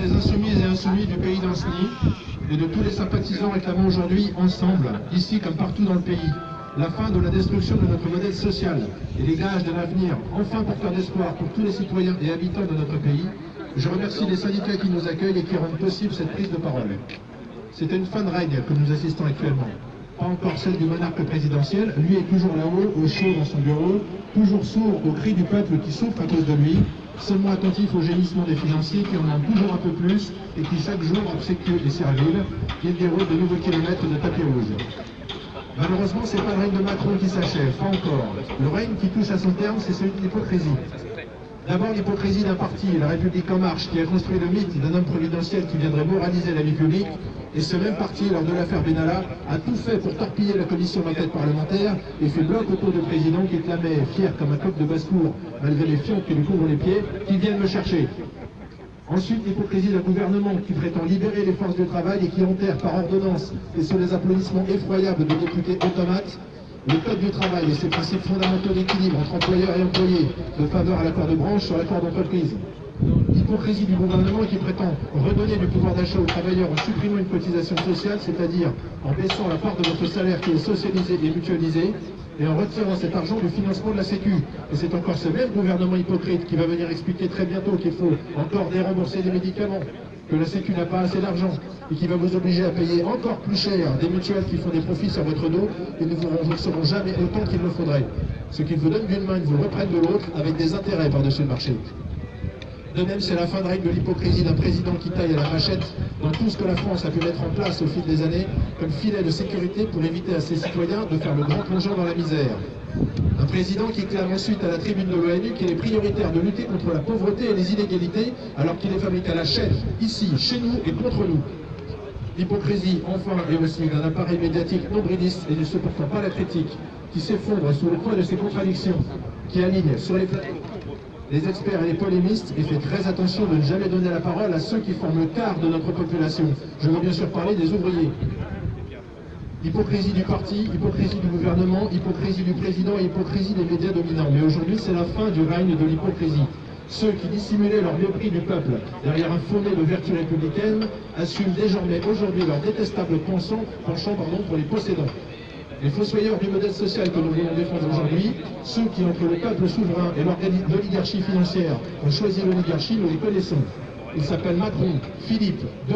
des insoumises et insoumis du pays d'Anceny et de tous les sympathisants réclamant aujourd'hui ensemble, ici comme partout dans le pays, la fin de la destruction de notre modèle social et les gages d'un avenir enfin porteur d'espoir pour tous les citoyens et habitants de notre pays, je remercie les syndicats qui nous accueillent et qui rendent possible cette prise de parole. C'est une fin de règne que nous assistons actuellement. Pas encore celle du monarque présidentiel, lui est toujours là-haut, au chaud dans son bureau, toujours sourd aux cris du peuple qui souffre à cause de lui, seulement attentif au gémissement des financiers qui en demandent toujours un peu plus et qui chaque jour obséquient et serviles, il déroule de nouveaux kilomètres de tapis rouge. Malheureusement, c'est pas le règne de Macron qui s'achève, pas encore. Le règne qui touche à son terme, c'est celui de l'hypocrisie. D'abord l'hypocrisie d'un parti, La République En Marche, qui a construit le mythe d'un homme providentiel qui viendrait moraliser la vie publique, et ce même parti, lors de l'affaire Benalla, a tout fait pour torpiller la commission d'enquête parlementaire et fait bloc autour du président qui clamait, fier comme un coq de basse-cour, malgré les fions qui lui couvrent les pieds, qui viennent me chercher. Ensuite, l'hypocrisie d'un gouvernement qui prétend libérer les forces de travail et qui enterre par ordonnance et sous les applaudissements effroyables de députés automates le Code du travail et ses principes fondamentaux d'équilibre entre employeurs et employés, de faveur à l'accord de branche sur l'accord d'entreprise. L'hypocrisie du gouvernement qui prétend redonner du pouvoir d'achat aux travailleurs en supprimant une cotisation sociale, c'est-à-dire en baissant la part de notre salaire qui est socialisée et mutualisée, et en retirant cet argent du financement de la Sécu. Et c'est encore ce même gouvernement hypocrite qui va venir expliquer très bientôt qu'il faut encore dérembourser des médicaments, que la Sécu n'a pas assez d'argent et qui va vous obliger à payer encore plus cher des mutuelles qui font des profits sur votre dos et ne vous rembourseront jamais autant qu'il le faudrait. Ce qu'ils vous donnent d'une main, ils vous reprennent de l'autre avec des intérêts par-dessus le marché. De même, c'est la fin de règle de l'hypocrisie d'un président qui taille à la machette dans tout ce que la France a pu mettre en place au fil des années comme filet de sécurité pour éviter à ses citoyens de faire le grand plongeon dans la misère. Un président qui clame ensuite à la tribune de l'ONU qu'il est prioritaire de lutter contre la pauvreté et les inégalités alors qu'il est fabriqué à la chaîne, ici, chez nous et contre nous. L'hypocrisie, enfin, et aussi d'un appareil médiatique nombriliste et ne supportant pas la critique, qui s'effondre sous le poids de ses contradictions, qui aligne sur les les experts et les polémistes et fait très attention de ne jamais donner la parole à ceux qui forment le quart de notre population. Je veux bien sûr parler des ouvriers. Hypocrisie du parti, hypocrisie du gouvernement, hypocrisie du président et hypocrisie des médias dominants. Mais aujourd'hui, c'est la fin du règne de l'hypocrisie. Ceux qui dissimulaient leur mépris du peuple derrière un fondé de vertu républicaine assument désormais aujourd'hui leur détestable penchant, penchant pardon, pour les possédants. Les fossoyeurs du modèle social que nous voulons défendre aujourd'hui, ceux qui, entre le peuple souverain et l'oligarchie financière, ont choisi l'oligarchie, nous les connaissons. Ils s'appellent Macron, Philippe, De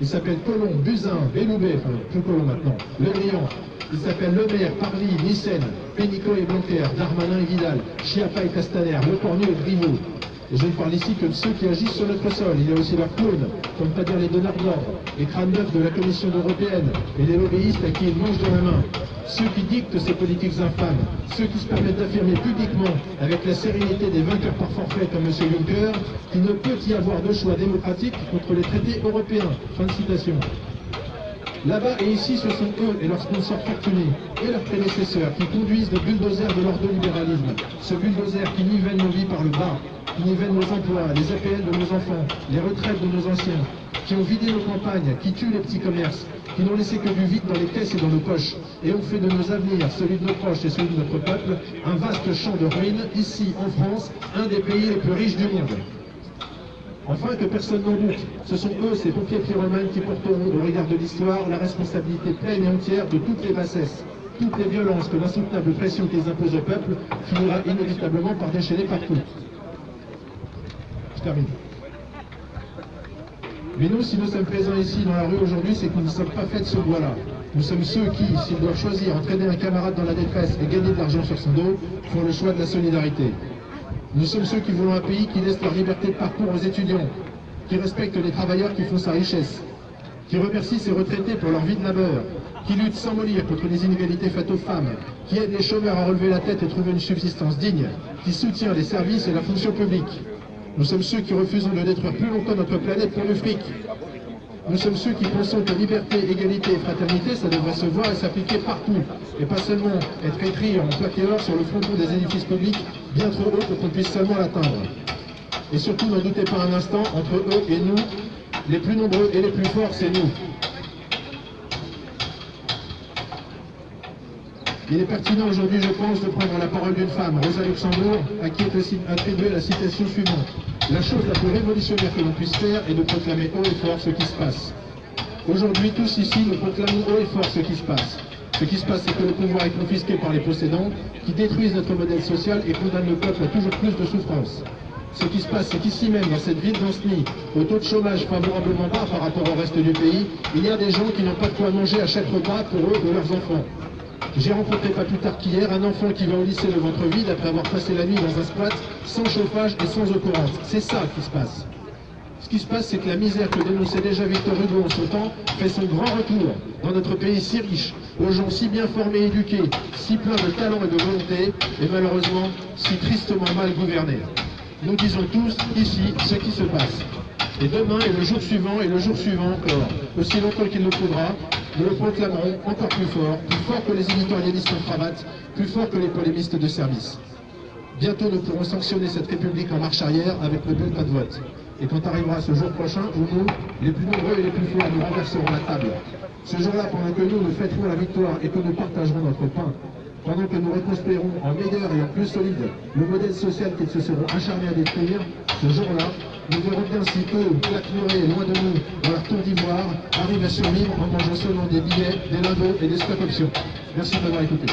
ils s'appellent Colomb, Buzyn, Belloubet, plus Colomb maintenant, Le Drian, ils s'appellent Le Maire, Parly, Nissen, Pénicaud et Blanquer, Darmanin et Vidal, Chiappa et Castaner, Le Cornu et Griveaux, et je ne parle ici que de ceux qui agissent sur notre sol. Il y a aussi leurs clones, comme pas dire les donneurs les crânes neufs de la Commission européenne et les lobbyistes à qui ils mangent dans la main. Ceux qui dictent ces politiques infâmes, ceux qui se permettent d'affirmer publiquement, avec la sérénité des vainqueurs par forfait comme M. Juncker, qu'il ne peut y avoir de choix démocratique contre les traités européens. Fin de citation. Là-bas et ici, ce sont eux et leurs sponsors fortunés et leurs prédécesseurs qui conduisent le bulldozer de l'ordolibéralisme. Ce bulldozer qui nivelle nos vies par le bas, qui nivelle nos emplois, les APL de nos enfants, les retraites de nos anciens, qui ont vidé nos campagnes, qui tuent les petits commerces, qui n'ont laissé que du vide dans les caisses et dans nos poches, et ont fait de nos avenirs, celui de nos proches et celui de notre peuple, un vaste champ de ruines, ici en France, un des pays les plus riches du monde. Enfin, que personne n'en doute, ce sont eux, ces pompiers pyromanes, qui porteront, au regard de l'histoire, la responsabilité pleine et entière de toutes les bassesses, toutes les violences que l'insoutenable pression qu'ils imposent au peuple finira inévitablement par déchaîner partout. Je termine. Mais nous, si nous sommes présents ici dans la rue aujourd'hui, c'est que nous ne sommes pas faits de ce bois-là. Nous sommes ceux qui, s'ils doivent choisir entraîner un camarade dans la détresse et gagner de l'argent sur son dos, font le choix de la solidarité. Nous sommes ceux qui voulons un pays qui laisse leur liberté de parcours aux étudiants, qui respecte les travailleurs qui font sa richesse, qui remercie ses retraités pour leur vie de labeur, qui lutte sans mollir contre les inégalités faites aux femmes, qui aide les chômeurs à relever la tête et trouver une subsistance digne, qui soutient les services et la fonction publique. Nous sommes ceux qui refusons de détruire plus longtemps notre planète pour le fric, nous sommes ceux qui pensons que liberté, égalité et fraternité, ça devrait se voir et s'appliquer partout, et pas seulement être écrit en plaqué or sur le fronton des édifices publics, bien trop haut pour qu'on puisse seulement l'atteindre. Et surtout, n'en doutez pas un instant, entre eux et nous, les plus nombreux et les plus forts, c'est nous. Il est pertinent aujourd'hui, je pense, de prendre la parole d'une femme, Rosa Luxembourg, à qui est aussi attribuée la citation suivante. La chose la plus révolutionnaire que l'on puisse faire est de proclamer haut et fort ce qui se passe. Aujourd'hui, tous ici, nous proclamons haut et fort ce qui se passe. Ce qui se passe, c'est que le pouvoir est confisqué par les possédants, qui détruisent notre modèle social et condamnent le peuple à toujours plus de souffrance. Ce qui se passe, c'est qu'ici même, dans cette ville d'Anceny, au taux de chômage favorablement bas par rapport au reste du pays, il y a des gens qui n'ont pas de quoi manger à chaque repas pour eux ou leurs enfants. J'ai rencontré pas plus tard qu'hier un enfant qui va au lycée le ventre vide après avoir passé la nuit dans un squat sans chauffage et sans eau courante. C'est ça qui se passe. Ce qui se passe, c'est que la misère que dénonçait déjà Victor Hugo en son temps fait son grand retour dans notre pays si riche, aux gens si bien formés et éduqués, si pleins de talent et de volonté, et malheureusement si tristement mal gouvernés. Nous disons tous ici ce qui se passe. Et demain et le jour suivant et le jour suivant encore, aussi longtemps qu'il nous faudra, nous le proclamerons encore plus fort, plus fort que les éditorialistes en cravate, plus fort que les polémistes de service. Bientôt nous pourrons sanctionner cette République en marche arrière avec le bulletin de vote. Et quand arrivera ce jour prochain où nous, les plus nombreux et les plus forts, nous renverserons la table. Ce jour-là, pendant que nous, nous fêterons la victoire et que nous partagerons notre pain, pendant que nous reconstruirons en meilleur et en plus solide le modèle social qu'ils se seront acharnés à détruire, ce jour-là, nous verrons bien si eux, claquemurés loin de nous, dans leur tour d'ivoire, arrivent à survivre en mangeant seulement des billets, des lingots et des stock options. Merci de m'avoir écouté.